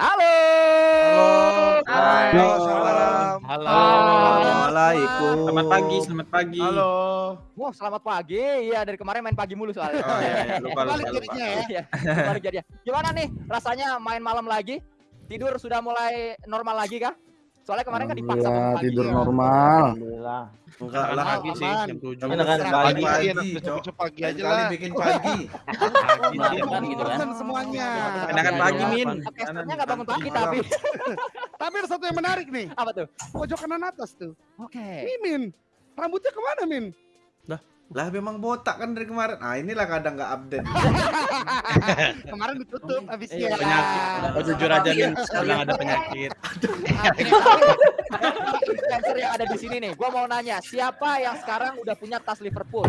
Halo. Halo. Halo. Halo. Assalamualaikum. Selamat pagi, selamat pagi. Halo. Wah, selamat pagi. Iya, dari kemarin main pagi mulu soalnya. Oh iya, iya. lupa lupa. Balik jadinya ya. Balik jadinya. Gimana nih rasanya main malam lagi? Tidur sudah mulai normal lagi kah? Soalnya kemarin kan dipaksa bangun pagi. tidur ya. normal. Alhamdulillah. Enggak lah pagi sih jam 7. Enak kan Serah pagi, pagi, pagi, pagi aja Kali lah. bikin pagi. Kan gitu kan. Semuanya. Enakan pagi, Min. Podcasternya nggak bangun pagi tapi. Tapi ada satu yang menarik nih. Apa tuh? Pojok kanan atas tuh. Oke. Mimin. Rambutnya ke mana, Min? Lah memang botak kan dari kemarin. Ah inilah kadang nggak update. Kemarin ditutup Iya, habisnya. Penyakit. Oh jujur aja Min, sekarang ada penyakit. Influencer yang ada di sini nih, gua mau nanya, siapa yang sekarang udah punya tas Liverpool?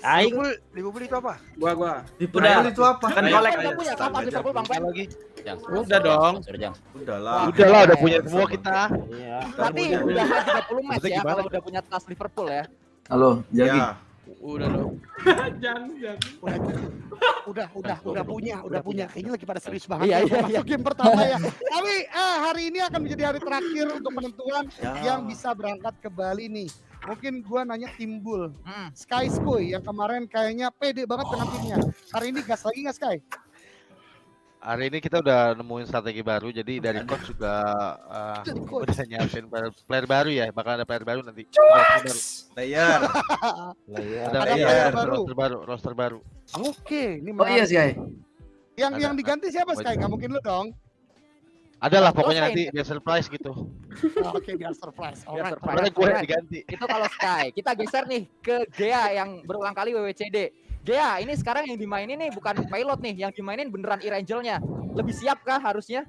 Aing Liverpool itu apa? Gua gua. udah itu apa? kan kolek. Udah punya kan tas Liverpool Bang Pen? lagi. Udah dong. Udah lah. Udah punya semua kita. Iya. Berarti udah 30 match ya kalau udah punya tas Liverpool ya. Halo, Jagi. Ya. Udah dong. Jangan, jangan. Udah, udah, udah punya, udah punya. Kayaknya lagi pada serius banget. Iya, ya, iya, mau masuk game pertama ya. Tapi eh, hari ini akan menjadi hari terakhir untuk penentuan yang bisa berangkat ke Bali nih. Mungkin gua nanya timbul Hmm. Sky Skoy yang kemarin kayaknya pede banget dengan timnya. Hari ini gas lagi nggak Sky? Hari ini kita udah nemuin strategi baru, jadi dari coach juga uh, udah nyiapin player, player baru ya, bakal ada player baru nanti. Roster baru. Player. Ada, Ada iya, player baru. roster baru, roster baru. Oke, ini Oh iya menarik. sih. Yang Ada. yang diganti siapa Sky? Wajib. Nggak mungkin lu dong. Ada lah pokoknya nanti biar surprise gitu. Oh, Oke, biar surprise. Biar Alright. surprise. Gue diganti. Itu kalau Sky. Kita geser nih ke Gea yang berulang kali WWCD. Gea, ini sekarang yang dimainin nih bukan pilot nih, yang dimainin beneran E-Rangelnya. Lebih siap kah harusnya?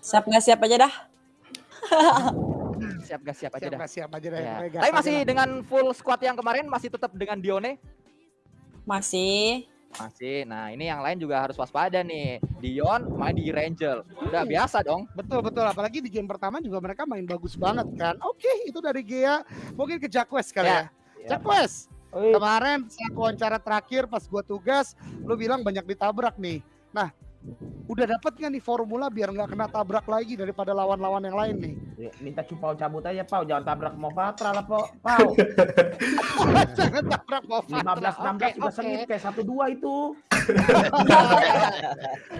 Siap nggak siap aja dah. Siap gak siap aja Siap, dah. nggak siap aja deh. Ya. Tapi masih dengan full squad yang kemarin masih tetap dengan Dione. Masih. Masih. Nah, ini yang lain juga harus waspada nih. Dion main di Rangel. Udah biasa dong. Betul betul apalagi di game pertama juga mereka main bagus banget kan. Oke, itu dari Gea. Mungkin ke Jaquez kali ya. Ya. Jaquez, Oi. kemarin saat wawancara terakhir pas gua tugas, lu bilang banyak ditabrak nih. Nah, udah dapet nggak nih formula biar nggak kena tabrak lagi daripada lawan-lawan yang lain nih? Ya, Minta cupau cabut aja, Pau. Jangan tabrak mau Patra lah, Pau. Pau. Jangan tabrak mau 15 16 juga sengit kayak 1 2 itu.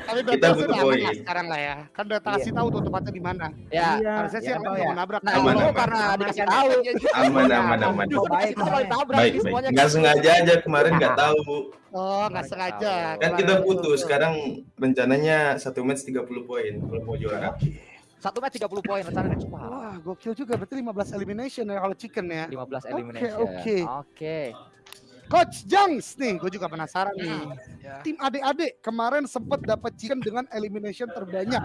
Tapi berarti Kita butuh aman poin. lah sekarang lah ya. Kan udah kasih tahu tuh tempatnya di mana. Ya. Iya. Harusnya sih ya, yang Pau mau ya. nabrak. Nah, Aman, aman. karena Aman, dikasih aman. tahu. Aman aman aman. Oh, baik. Mau Baik ini baik. semuanya. Nggak sengaja aja kemarin nggak tahu. Oh, nggak sengaja. Kan kita putus. Sekarang rencananya satu match 30 poin kalau mau juara. Satu match 30 poin rencananya. Wah, Wah, gokil juga. Berarti 15 elimination ya kalau chicken ya. 15 Oke, elimination. oke. Oke. Coach Jangs nih, gue juga penasaran nih. Ya. Tim adik-adik kemarin sempat dapat chicken dengan elimination terbanyak.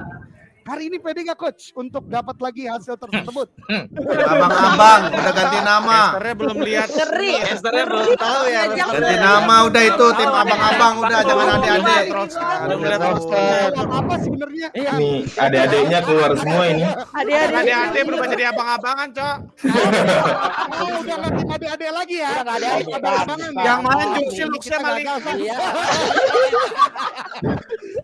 Hari ini pede nggak coach untuk dapat lagi hasil tersebut? Abang-abang udah ganti nama. Casternya belum lihat. Ngeri. Casternya belum tahu ya. Ganti nama udah itu tim abang-abang udah jangan adik-adik. Belum apa sebenarnya? Iya. Ini adik-adiknya keluar semua ini. Adik-adik. Adik-adik berubah jadi abang-abangan, Cok. Udah nggak tim adik-adik lagi ya? Abang-abangan ya? Yang main Juksi, Luxnya maling. Iya.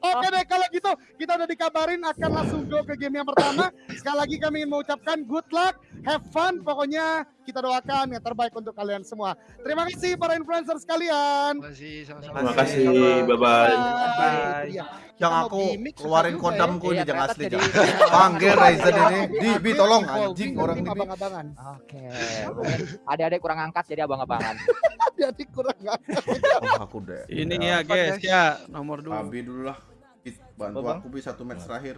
Oke deh kalau gitu kita udah dikabarin akan langsung go ke game yang pertama. Sekali lagi kami ingin mengucapkan good luck, have fun. Pokoknya kita doakan yang terbaik untuk kalian semua. Terima kasih para influencer sekalian. Terima kasih. Bye bye. Bye. Iya. Yang aku keluarin kodamku ya. ini Iya, jangan asli jadi- jangan. Panggil Ryzen ini. Di, Bi tolong anjing orang ini. Abang-abangan. Oke. Adik-adik kurang angkat jadi abang-abangan. Jadi kurang. Oh, aku deh. Ini ya, guys, ya. Nomor 2. Abi dulu lah. Bantu aku bi satu match terakhir.